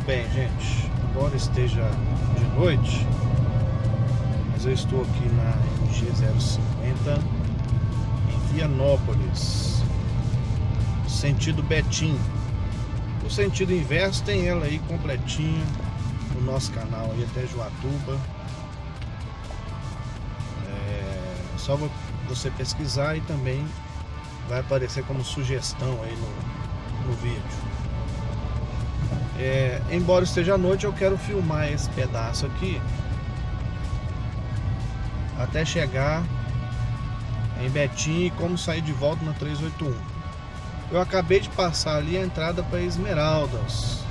bem, gente. Embora esteja de noite, mas eu estou aqui na MG 050 em Vianópolis, sentido Betim. O sentido inverso tem ela aí completinha no nosso canal aí até Joatuba. É só você pesquisar e também vai aparecer como sugestão aí no, no vídeo. É, embora esteja à noite, eu quero filmar esse pedaço aqui até chegar em Betim e como sair de volta na 381. Eu acabei de passar ali a entrada para Esmeraldas.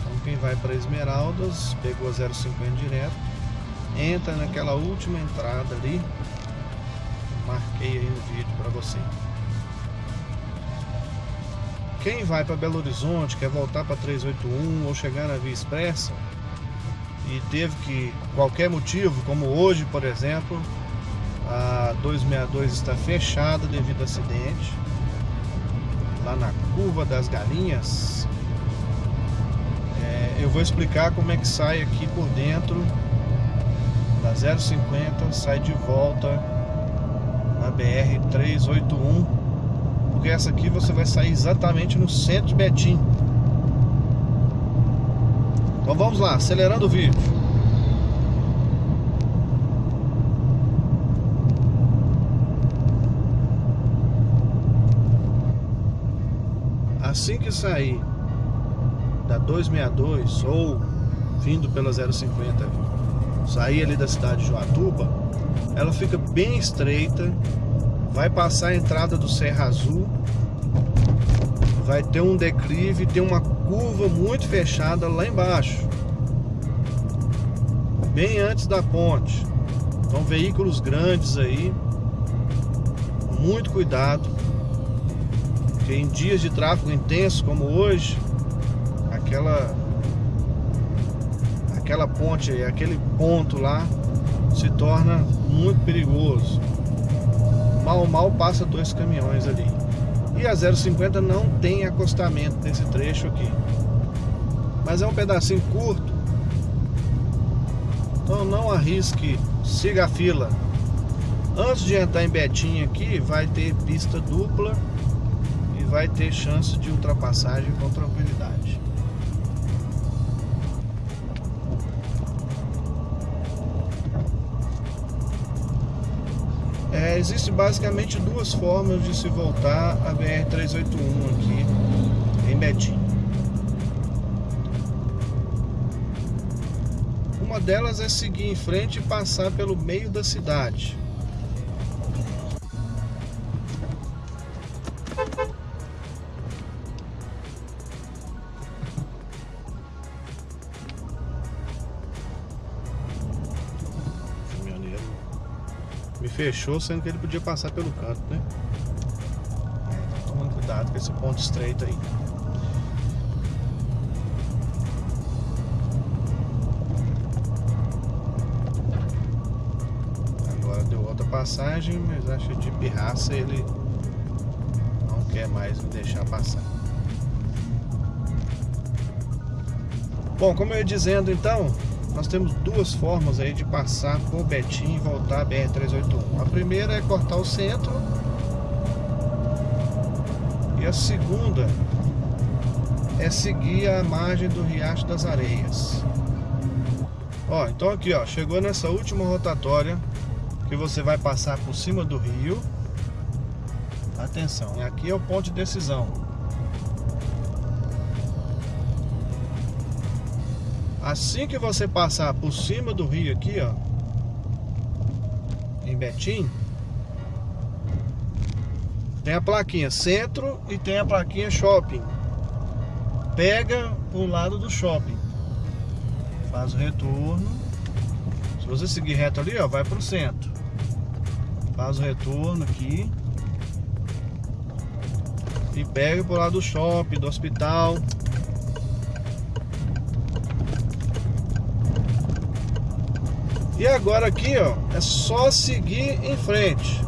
Então quem vai para Esmeraldas, pegou a 050 direto, entra naquela última entrada ali. Marquei aí no vídeo para você. Quem vai para Belo Horizonte, quer voltar para 381 ou chegar na Via Expressa e teve que, qualquer motivo, como hoje, por exemplo, a 262 está fechada devido a acidente, lá na Curva das Galinhas, é, eu vou explicar como é que sai aqui por dentro da 050, sai de volta na BR 381 porque essa aqui você vai sair exatamente no centro de Betim. Então vamos lá, acelerando o vídeo. Assim que sair da 262 ou vindo pela 050, sair ali da cidade de Joatuba, ela fica bem estreita vai passar a entrada do Serra Azul, vai ter um declive, tem uma curva muito fechada lá embaixo, bem antes da ponte. Então veículos grandes aí, muito cuidado, porque em dias de tráfego intenso como hoje, aquela aquela ponte, aquele ponto lá se torna muito perigoso mal mal passa dois caminhões ali. E a 050 não tem acostamento nesse trecho aqui. Mas é um pedacinho curto. Então não arrisque, siga a fila. Antes de entrar em Betinho aqui, vai ter pista dupla e vai ter chance de ultrapassagem com tranquilidade. É, existe basicamente duas formas de se voltar a BR-381 aqui em Betim. Uma delas é seguir em frente e passar pelo meio da cidade. Me fechou, sendo que ele podia passar pelo canto, né? Tomando cuidado com esse ponto estreito aí. Agora deu outra passagem, mas acho de pirraça ele não quer mais me deixar passar. Bom, como eu ia dizendo então, nós temos duas formas aí de passar por Betim e voltar a BR-381. A primeira é cortar o centro e a segunda é seguir a margem do Riacho das Areias. Ó, então aqui ó, chegou nessa última rotatória que você vai passar por cima do rio. Atenção, aqui é o ponto de decisão. Assim que você passar por cima do rio aqui, ó, em Betim, tem a plaquinha centro e tem a plaquinha shopping. Pega o lado do shopping. Faz o retorno. Se você seguir reto ali, ó, vai pro centro. Faz o retorno aqui. E pega pro lado do shopping, do hospital. E agora aqui, ó, é só seguir em frente.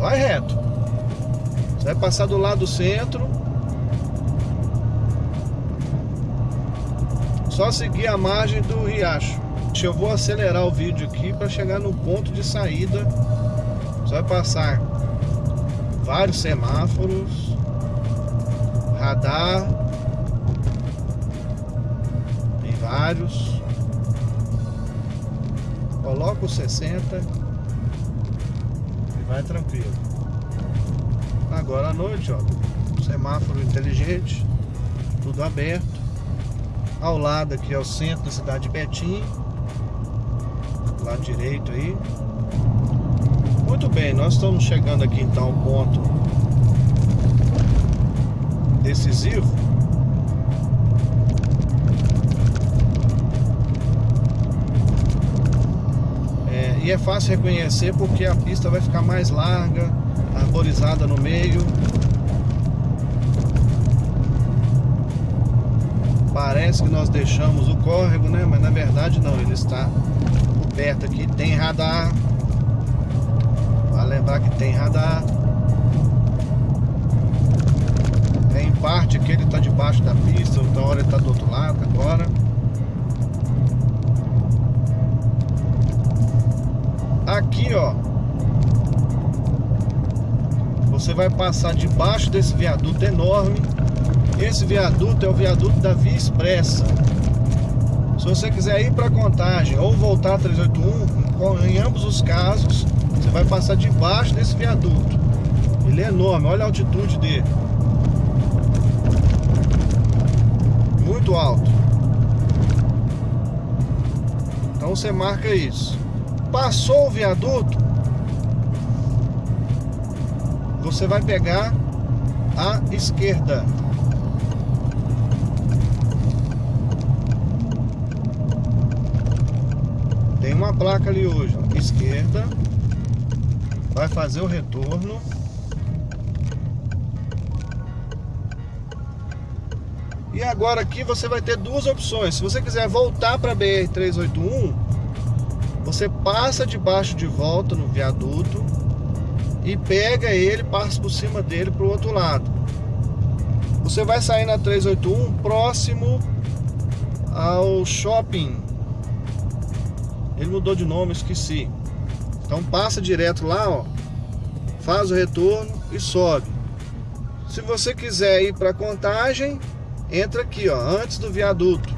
Vai reto. Você vai passar do lado do centro. Só seguir a margem do riacho. Eu vou acelerar o vídeo aqui para chegar no ponto de saída. Você vai passar vários semáforos, radar, tem vários. Coloca o 60 e vai tranquilo. Agora à noite, ó, semáforo inteligente, tudo aberto. Ao lado aqui é o centro da cidade de Betim. Lado direito aí. Muito bem, nós estamos chegando aqui então ao ponto decisivo. E é fácil reconhecer porque a pista vai ficar mais larga, arborizada no meio. Parece que nós deixamos o córrego, né? Mas na verdade não, ele está perto aqui, tem radar. Vai lembrar que tem radar. Tem parte que ele está debaixo da pista, outra hora ele está do outro lado agora. Aqui, ó. Você vai passar debaixo desse viaduto enorme esse viaduto é o viaduto da Via Expressa. Se você quiser ir para Contagem ou voltar a 381, em ambos os casos, você vai passar debaixo desse viaduto. Ele é enorme, olha a altitude dele. Muito alto. Então você marca isso. Passou o viaduto, você vai pegar a esquerda. Tem uma placa ali hoje, esquerda. Vai fazer o retorno. E agora aqui você vai ter duas opções. Se você quiser voltar para BR-381, você passa debaixo de volta no viaduto e pega ele, passa por cima dele para o outro lado. Você vai sair na 381 próximo ao shopping ele mudou de nome, esqueci. Então passa direto lá, ó. Faz o retorno e sobe. Se você quiser ir para Contagem, entra aqui, ó, antes do viaduto.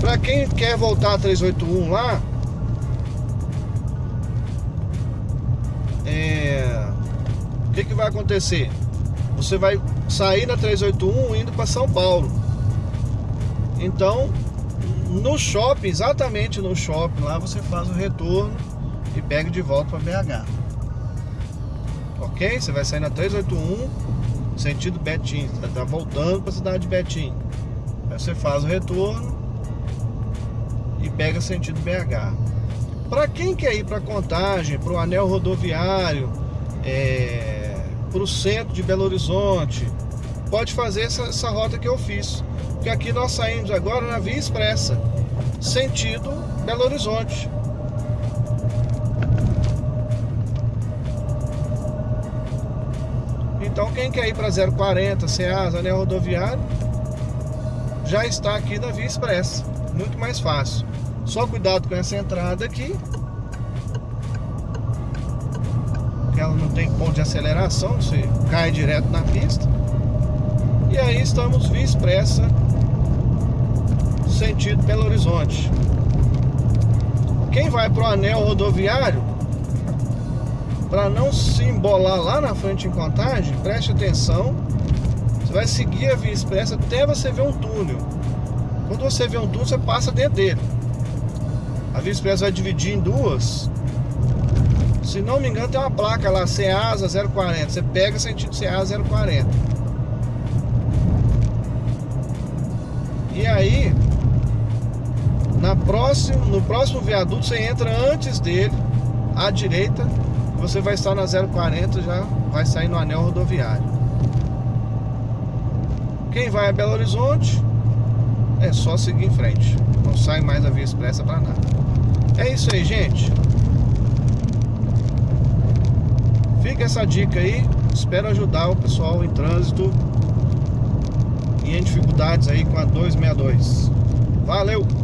Para quem quer voltar a 381 lá, é... o que, que vai acontecer? Você vai sair na 381 indo para São Paulo. Então, no shopping, exatamente no shopping lá, você faz o retorno e pega de volta para BH. Ok? Você vai sair na 381, sentido Betim, você tá voltando para a cidade de Betim. Aí você faz o retorno e pega sentido BH. Para quem quer ir para Contagem, para o anel rodoviário, é, para o centro de Belo Horizonte, pode fazer essa, essa rota que eu fiz que aqui nós saímos agora na Via Expressa, sentido Belo Horizonte. Então quem quer ir para 040, Ceasa, Anel Rodoviário, já está aqui na Via Expressa. Muito mais fácil. Só cuidado com essa entrada aqui. Ela não tem ponto de aceleração, você cai direto na pista. E aí estamos Via Expressa sentido Belo Horizonte. Quem vai para o anel rodoviário, para não se embolar lá na frente em contagem, preste atenção. Você vai seguir a via expressa até você ver um túnel. Quando você vê um túnel, você passa dentro dele. A via expressa vai dividir em duas. Se não me engano, tem uma placa lá, Ceasa 040. Você pega sentido Ceasa 040. E aí, na próximo, no próximo viaduto você entra antes dele, à direita, você vai estar na 040, já vai sair no anel rodoviário. Quem vai a Belo Horizonte é só seguir em frente. Não sai mais a via expressa para nada. É isso aí, gente. Fica essa dica aí. Espero ajudar o pessoal em trânsito e em dificuldades aí com a 262. Valeu!